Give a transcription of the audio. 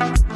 you